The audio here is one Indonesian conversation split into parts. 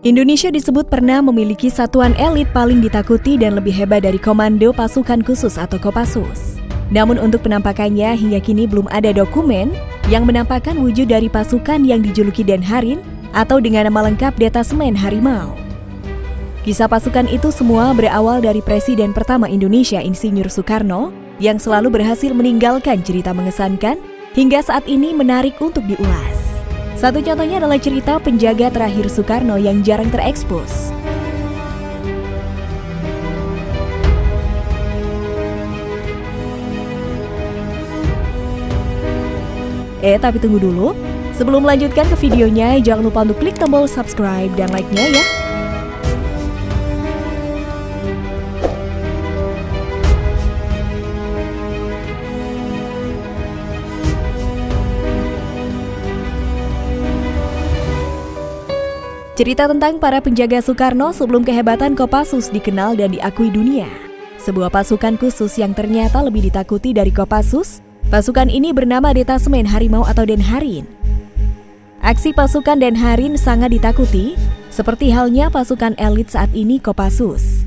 Indonesia disebut pernah memiliki satuan elit paling ditakuti dan lebih hebat dari Komando Pasukan Khusus atau Kopassus. Namun untuk penampakannya hingga kini belum ada dokumen yang menampakkan wujud dari pasukan yang dijuluki Denharin atau dengan nama lengkap Detasmen Harimau. Kisah pasukan itu semua berawal dari Presiden pertama Indonesia Insinyur Soekarno yang selalu berhasil meninggalkan cerita mengesankan hingga saat ini menarik untuk diulas. Satu contohnya adalah cerita penjaga terakhir Soekarno yang jarang terekspos. Eh, tapi tunggu dulu. Sebelum melanjutkan ke videonya, jangan lupa untuk klik tombol subscribe dan like-nya ya. Cerita tentang para penjaga Soekarno sebelum kehebatan Kopassus dikenal dan diakui dunia. Sebuah pasukan khusus yang ternyata lebih ditakuti dari Kopassus, pasukan ini bernama Detasmen Harimau atau Denharin. Aksi pasukan Denharin sangat ditakuti, seperti halnya pasukan elit saat ini Kopassus.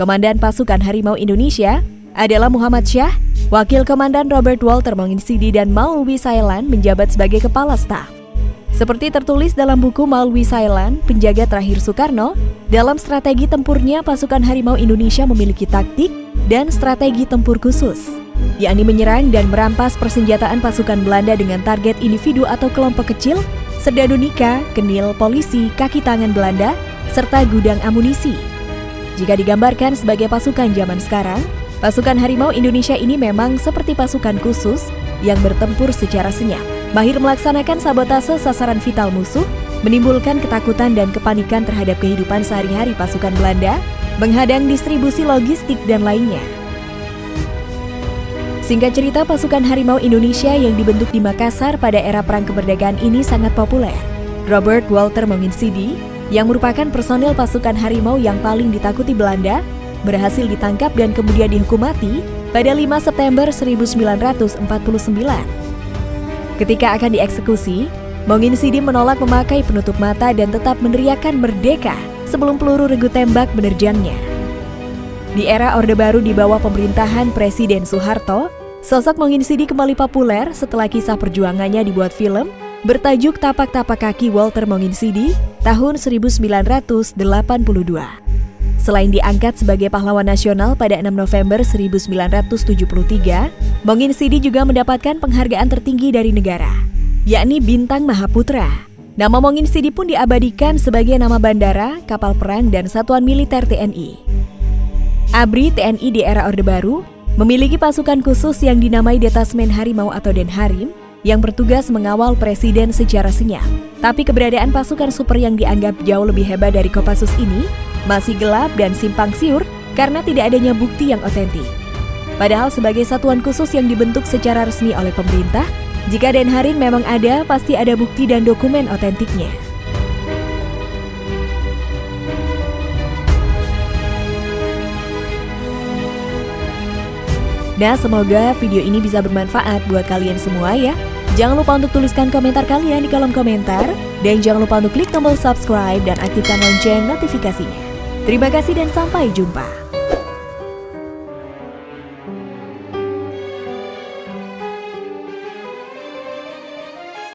Komandan pasukan Harimau Indonesia adalah Muhammad Syah, Wakil Komandan Robert Walter Monginsidi dan Maulwi Sailan menjabat sebagai kepala staf. Seperti tertulis dalam buku Malwi Sailan, penjaga terakhir Soekarno, dalam strategi tempurnya pasukan Harimau Indonesia memiliki taktik dan strategi tempur khusus, yakni menyerang dan merampas persenjataan pasukan Belanda dengan target individu atau kelompok kecil, serdadu nikah, kenil, polisi, kaki tangan Belanda, serta gudang amunisi. Jika digambarkan sebagai pasukan zaman sekarang, pasukan Harimau Indonesia ini memang seperti pasukan khusus yang bertempur secara senyap mahir melaksanakan sabotase sasaran vital musuh, menimbulkan ketakutan dan kepanikan terhadap kehidupan sehari-hari pasukan Belanda, menghadang distribusi logistik dan lainnya. Singkat cerita, pasukan harimau Indonesia yang dibentuk di Makassar pada era Perang Kemerdekaan ini sangat populer. Robert Walter Monginsidi, yang merupakan personel pasukan harimau yang paling ditakuti Belanda, berhasil ditangkap dan kemudian dihukum mati pada 5 September 1949. Ketika akan dieksekusi, Mongin Sidi menolak memakai penutup mata dan tetap meneriakan merdeka sebelum peluru regu tembak menerjangnya. Di era Orde Baru di bawah pemerintahan Presiden Soeharto, sosok Mongin Sidi kembali populer setelah kisah perjuangannya dibuat film bertajuk Tapak-Tapak Kaki Walter Mongin Sidi tahun 1982. Selain diangkat sebagai pahlawan nasional pada 6 November 1973, Mongin Sidi juga mendapatkan penghargaan tertinggi dari negara, yakni Bintang Mahaputra. Nama Mongin Sidi pun diabadikan sebagai nama bandara, kapal perang, dan satuan militer TNI. ABRI TNI di era Orde Baru memiliki pasukan khusus yang dinamai Detasmen Harimau atau Denharim yang bertugas mengawal presiden secara senyap. Tapi keberadaan pasukan super yang dianggap jauh lebih hebat dari Kopassus ini masih gelap dan simpang siur karena tidak adanya bukti yang otentik. Padahal sebagai satuan khusus yang dibentuk secara resmi oleh pemerintah, jika Denharin memang ada, pasti ada bukti dan dokumen otentiknya. Nah, semoga video ini bisa bermanfaat buat kalian semua ya. Jangan lupa untuk tuliskan komentar kalian di kolom komentar. Dan jangan lupa untuk klik tombol subscribe dan aktifkan lonceng notifikasinya. Terima kasih dan sampai jumpa.